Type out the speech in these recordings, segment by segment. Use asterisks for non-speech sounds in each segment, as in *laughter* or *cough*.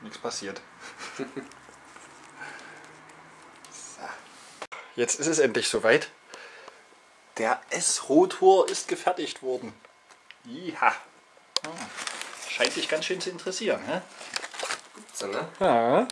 Nichts passiert. so. Jetzt ist es endlich soweit. Der S-Rotor ist gefertigt worden. Ja. Scheint dich ganz schön zu interessieren. Hä? So, ne? Ja.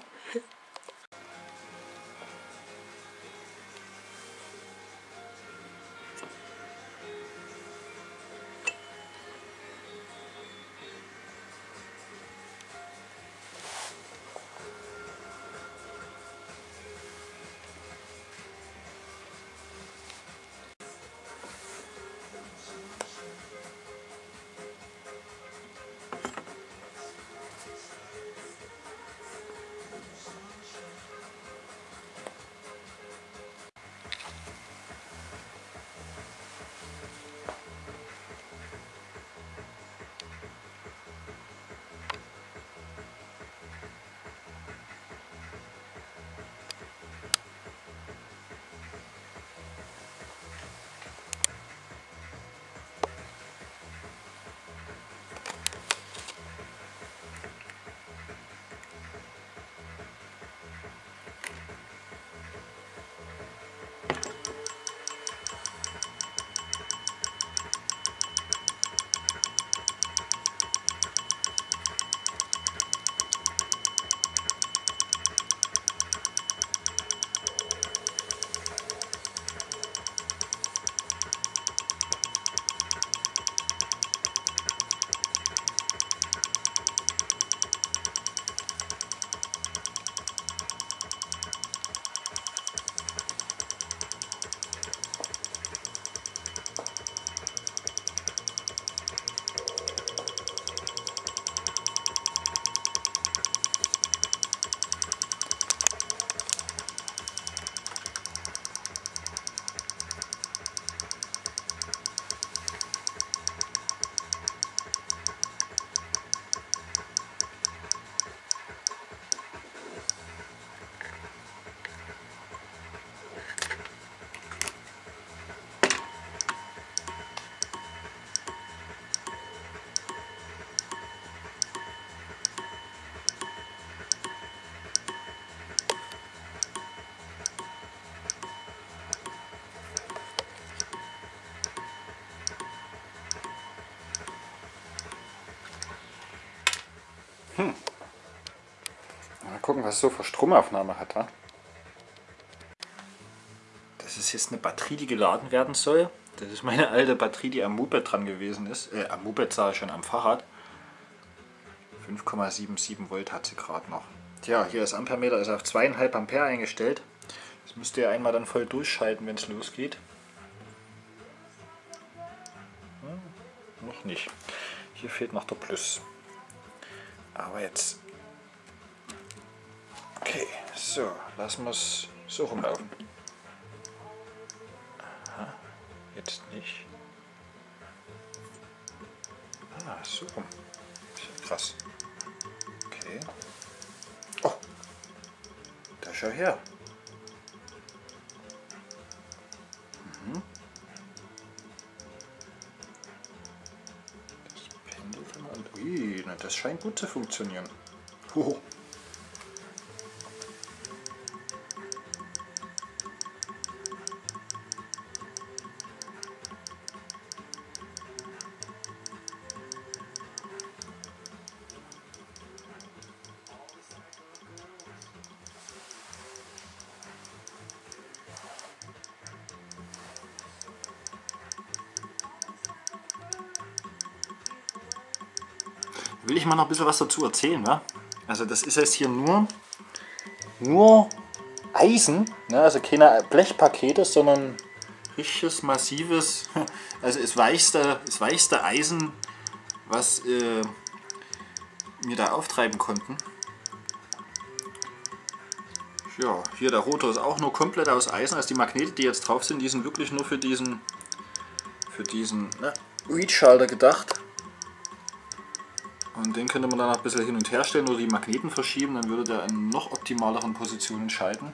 Mal gucken, was es so für Stromaufnahme hat. Wa? Das ist jetzt eine Batterie, die geladen werden soll. Das ist meine alte Batterie, die am Moped dran gewesen ist. Äh, am Moped sah ich schon am Fahrrad. 5,77 Volt hat sie gerade noch. Tja, hier das Ampermeter ist auf 2,5 Ampere eingestellt. Das müsst ihr einmal dann voll durchschalten, wenn es losgeht. Hm, noch nicht. Hier fehlt noch der Plus. Aber jetzt. Okay, so, lassen wir es so rumlaufen. Aha, jetzt nicht. Ah, so rum. Krass. Okay. Oh, da schau her. Mhm. Das und ui, na, das scheint gut zu funktionieren. Hoho. Will ich mal noch ein bisschen was dazu erzählen. Ne? Also das ist jetzt hier nur, nur Eisen, ne? also keine Blechpakete, sondern richtiges, massives, *laughs* also das weichste, das weichste Eisen, was äh, wir da auftreiben konnten. Ja, hier der Rotor ist auch nur komplett aus Eisen, also die Magnete, die jetzt drauf sind, die sind wirklich nur für diesen, für diesen ne, Reach-Schalter gedacht. Und den könnte man dann auch ein bisschen hin und her stellen oder die Magneten verschieben, dann würde der in noch optimaleren Positionen schalten.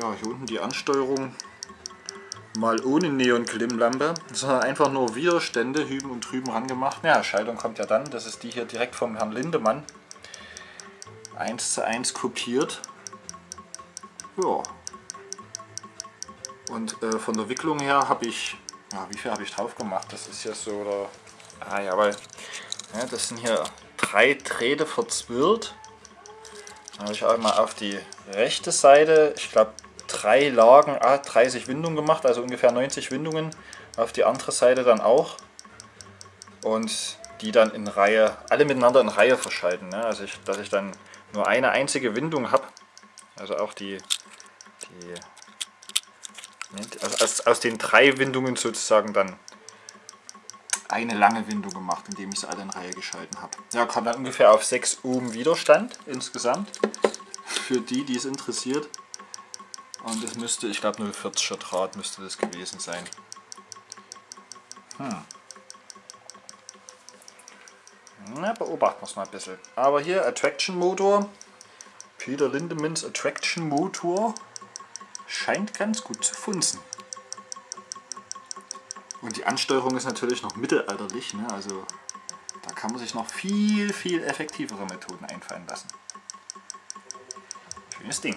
Ja, hier unten die Ansteuerung Mal ohne Neon-Klimmlampe, sondern einfach nur Widerstände hüben und drüben rangemacht. Ja, Schaltung kommt ja dann. Das ist die hier direkt vom Herrn Lindemann. 1 zu 1 kopiert. Ja. Und äh, von der Wicklung her habe ich, ja, wie viel habe ich drauf gemacht? Das ist ja so, oder, ah ja, weil, ja, das sind hier drei Drähte verzwirrt. Dann habe ich einmal auf die rechte Seite, ich glaube drei Lagen, ah, 30 Windungen gemacht, also ungefähr 90 Windungen. Auf die andere Seite dann auch. Und die dann in Reihe, alle miteinander in Reihe verschalten. Ne? Also ich, dass ich dann nur eine einzige Windung habe. Also auch die, die also aus, aus den drei Windungen sozusagen dann eine lange Windung gemacht, indem ich sie alle in Reihe geschalten habe. Ja, kam dann ungefähr auf 6 Ohm Widerstand insgesamt. Für die, die es interessiert. Und das müsste, ich glaube 0,40er Draht müsste das gewesen sein. Hm. Na, beobachten wir es mal ein bisschen. Aber hier Attraction Motor. Peter Lindemans Attraction Motor scheint ganz gut zu funzen. Und die Ansteuerung ist natürlich noch mittelalterlich, ne? also da kann man sich noch viel, viel effektivere Methoden einfallen lassen. Schönes Ding.